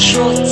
说